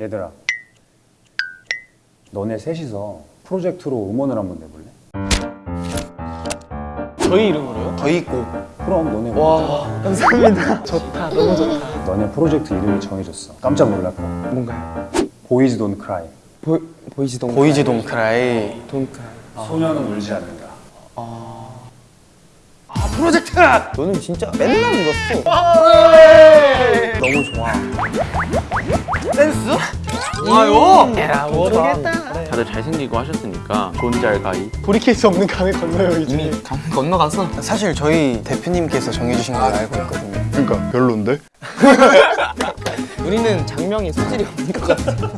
얘들아 너네 셋이서 프로젝트로 음원을 한번 내볼래? 저희 이름으로요? 저희 곡 그럼 너네 와 감사합니다. 좋다 너무 좋다. 너네 프로젝트 이름이 정해졌어. 깜짝 놀랄 거야 뭔가요? Boys Don't Cry 보, Boys Don't Boys Don't Cry Don't Cry 소년은 울지 않는다. 프로젝트! 너는 진짜 맨날 울었어 너무 좋아. 댄스? 좋아요. 에라 모르겠다 다들 잘생기고 하셨으니까 존잘 가이. 돌이킬 수 없는 강을 건너요 이제 이미 강 건너갔어 사실 저희 대표님께서 정해주신 걸 알고 있거든요. 그러니까 별론데? 우리는 장명이 소질이 없는 것 같아